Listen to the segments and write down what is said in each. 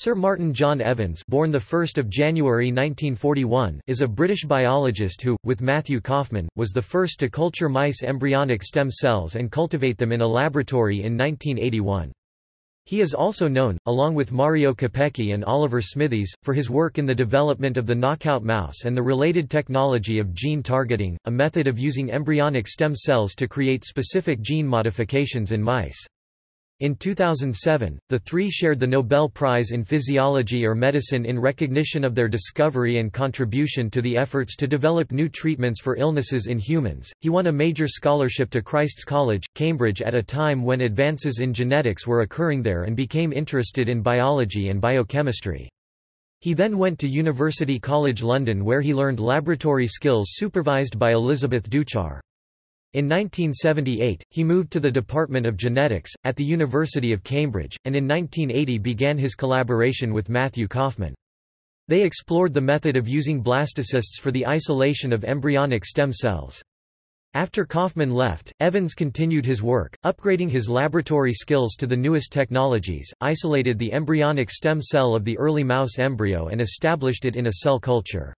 Sir Martin John Evans born 1 January 1941 is a British biologist who, with Matthew Kaufmann, was the first to culture mice embryonic stem cells and cultivate them in a laboratory in 1981. He is also known, along with Mario Capecchi and Oliver Smithies, for his work in the development of the knockout mouse and the related technology of gene targeting, a method of using embryonic stem cells to create specific gene modifications in mice. In 2007, the three shared the Nobel Prize in Physiology or Medicine in recognition of their discovery and contribution to the efforts to develop new treatments for illnesses in humans. He won a major scholarship to Christ's College, Cambridge at a time when advances in genetics were occurring there and became interested in biology and biochemistry. He then went to University College London where he learned laboratory skills supervised by Elizabeth Deuchar. In 1978, he moved to the Department of Genetics, at the University of Cambridge, and in 1980 began his collaboration with Matthew Kaufmann. They explored the method of using blastocysts for the isolation of embryonic stem cells. After Kaufmann left, Evans continued his work, upgrading his laboratory skills to the newest technologies, isolated the embryonic stem cell of the early mouse embryo and established it in a cell culture.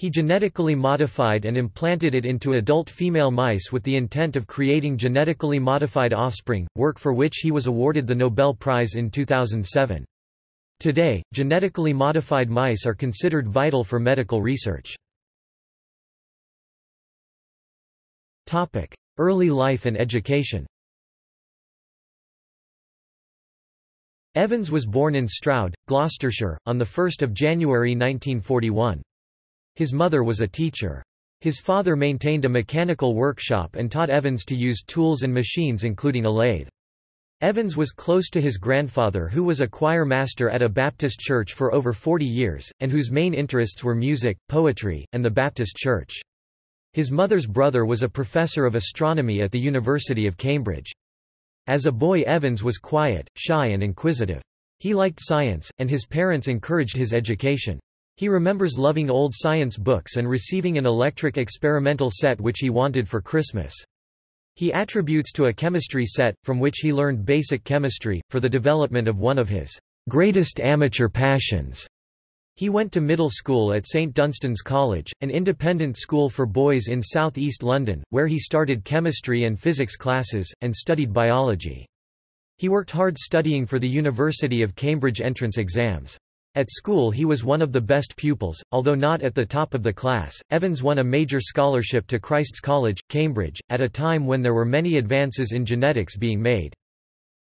He genetically modified and implanted it into adult female mice with the intent of creating genetically modified offspring, work for which he was awarded the Nobel Prize in 2007. Today, genetically modified mice are considered vital for medical research. Early life and education Evans was born in Stroud, Gloucestershire, on 1 January 1941. His mother was a teacher. His father maintained a mechanical workshop and taught Evans to use tools and machines including a lathe. Evans was close to his grandfather who was a choir master at a Baptist church for over 40 years, and whose main interests were music, poetry, and the Baptist church. His mother's brother was a professor of astronomy at the University of Cambridge. As a boy Evans was quiet, shy and inquisitive. He liked science, and his parents encouraged his education. He remembers loving old science books and receiving an electric experimental set which he wanted for Christmas. He attributes to a chemistry set, from which he learned basic chemistry, for the development of one of his greatest amateur passions. He went to middle school at St Dunstan's College, an independent school for boys in southeast London, where he started chemistry and physics classes, and studied biology. He worked hard studying for the University of Cambridge entrance exams. At school he was one of the best pupils, although not at the top of the class. Evans won a major scholarship to Christ's College, Cambridge, at a time when there were many advances in genetics being made.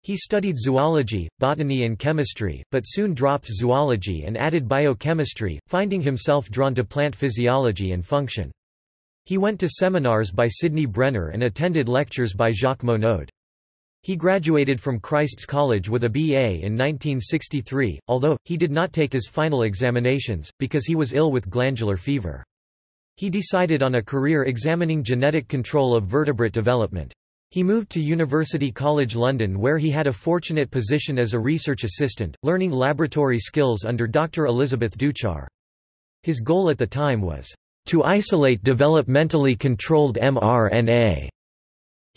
He studied zoology, botany and chemistry, but soon dropped zoology and added biochemistry, finding himself drawn to plant physiology and function. He went to seminars by Sidney Brenner and attended lectures by Jacques Monod. He graduated from Christ's College with a BA in 1963, although, he did not take his final examinations, because he was ill with glandular fever. He decided on a career examining genetic control of vertebrate development. He moved to University College London where he had a fortunate position as a research assistant, learning laboratory skills under Dr. Elizabeth Deuchar. His goal at the time was, "...to isolate developmentally controlled mRNA."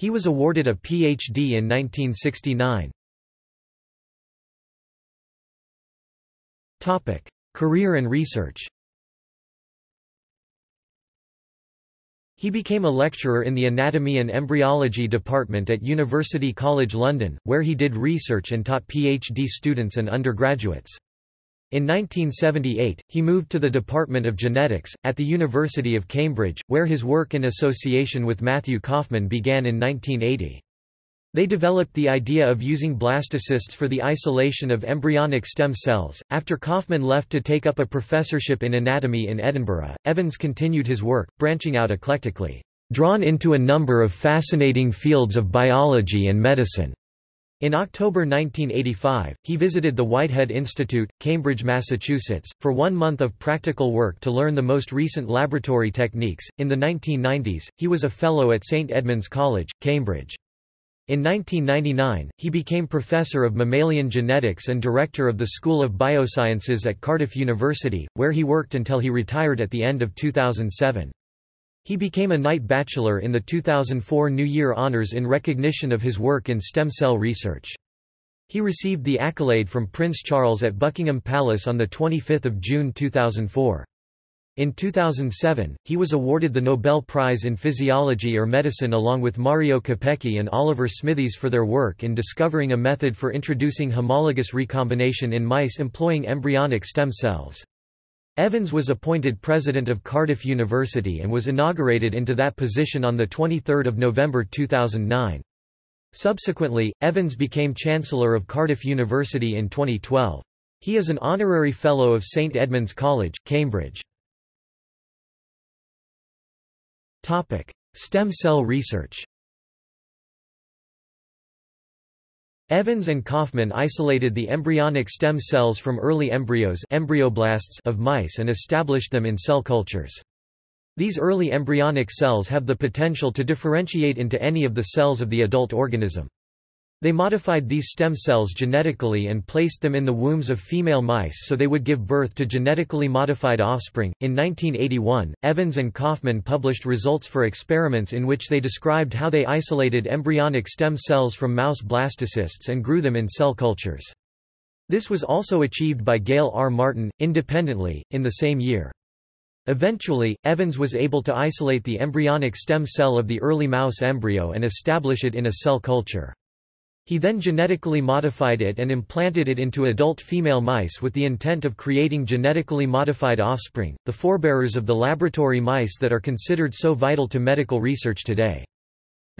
He was awarded a Ph.D. in 1969. Career and research He became a lecturer in the Anatomy and Embryology Department at University College London, where he did research and taught PhD students and undergraduates. In 1978, he moved to the Department of Genetics, at the University of Cambridge, where his work in association with Matthew Kaufmann began in 1980. They developed the idea of using blastocysts for the isolation of embryonic stem cells. After Kaufmann left to take up a professorship in anatomy in Edinburgh, Evans continued his work, branching out eclectically, drawn into a number of fascinating fields of biology and medicine. In October 1985, he visited the Whitehead Institute, Cambridge, Massachusetts, for one month of practical work to learn the most recent laboratory techniques. In the 1990s, he was a Fellow at St Edmund's College, Cambridge. In 1999, he became Professor of Mammalian Genetics and Director of the School of Biosciences at Cardiff University, where he worked until he retired at the end of 2007. He became a Knight Bachelor in the 2004 New Year Honours in recognition of his work in stem cell research. He received the accolade from Prince Charles at Buckingham Palace on 25 June 2004. In 2007, he was awarded the Nobel Prize in Physiology or Medicine along with Mario Capecchi and Oliver Smithies for their work in discovering a method for introducing homologous recombination in mice employing embryonic stem cells. Evans was appointed president of Cardiff University and was inaugurated into that position on 23 November 2009. Subsequently, Evans became Chancellor of Cardiff University in 2012. He is an honorary Fellow of St Edmund's College, Cambridge. Topic: Stem cell research Evans and Kaufman isolated the embryonic stem cells from early embryos embryoblasts of mice and established them in cell cultures. These early embryonic cells have the potential to differentiate into any of the cells of the adult organism. They modified these stem cells genetically and placed them in the wombs of female mice so they would give birth to genetically modified offspring. In 1981, Evans and Kaufman published results for experiments in which they described how they isolated embryonic stem cells from mouse blastocysts and grew them in cell cultures. This was also achieved by Gail R. Martin, independently, in the same year. Eventually, Evans was able to isolate the embryonic stem cell of the early mouse embryo and establish it in a cell culture. He then genetically modified it and implanted it into adult female mice with the intent of creating genetically modified offspring, the forebearers of the laboratory mice that are considered so vital to medical research today.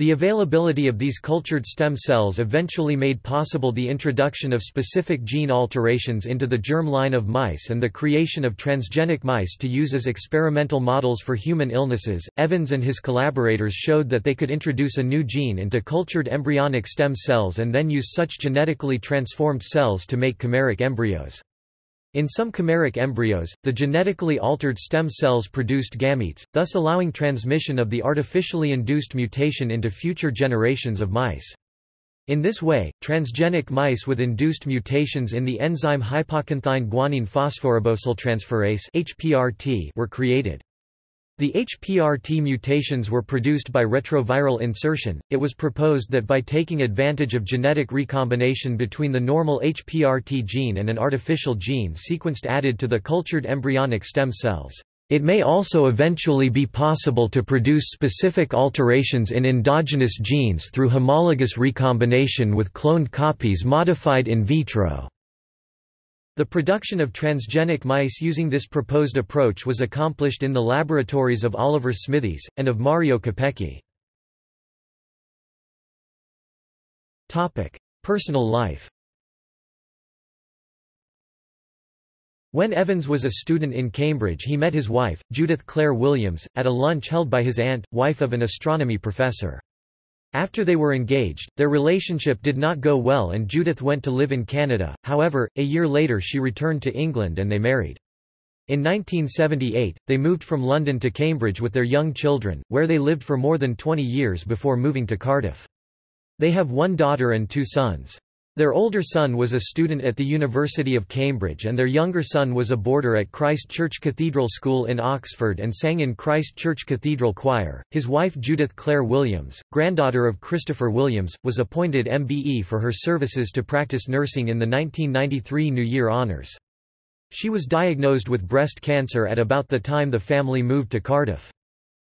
The availability of these cultured stem cells eventually made possible the introduction of specific gene alterations into the germ line of mice and the creation of transgenic mice to use as experimental models for human illnesses. Evans and his collaborators showed that they could introduce a new gene into cultured embryonic stem cells and then use such genetically transformed cells to make chimeric embryos. In some chimeric embryos, the genetically altered stem cells produced gametes, thus allowing transmission of the artificially induced mutation into future generations of mice. In this way, transgenic mice with induced mutations in the enzyme hypoxanthine guanine phosphoribosyltransferase were created. The HPRT mutations were produced by retroviral insertion. It was proposed that by taking advantage of genetic recombination between the normal HPRT gene and an artificial gene sequenced added to the cultured embryonic stem cells, it may also eventually be possible to produce specific alterations in endogenous genes through homologous recombination with cloned copies modified in vitro. The production of transgenic mice using this proposed approach was accomplished in the laboratories of Oliver Smithies, and of Mario Capecchi. Personal life When Evans was a student in Cambridge he met his wife, Judith Clare Williams, at a lunch held by his aunt, wife of an astronomy professor. After they were engaged, their relationship did not go well and Judith went to live in Canada, however, a year later she returned to England and they married. In 1978, they moved from London to Cambridge with their young children, where they lived for more than 20 years before moving to Cardiff. They have one daughter and two sons. Their older son was a student at the University of Cambridge and their younger son was a boarder at Christ Church Cathedral School in Oxford and sang in Christ Church Cathedral Choir. His wife Judith Clare Williams, granddaughter of Christopher Williams, was appointed MBE for her services to practice nursing in the 1993 New Year Honours. She was diagnosed with breast cancer at about the time the family moved to Cardiff.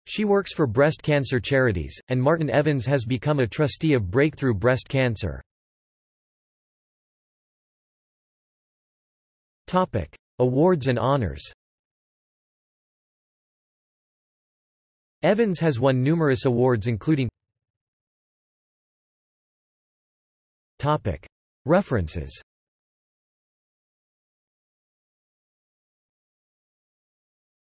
She works for breast cancer charities, and Martin Evans has become a trustee of Breakthrough Breast Cancer. Topic: Awards and honors. Evans has won numerous awards including Topic: References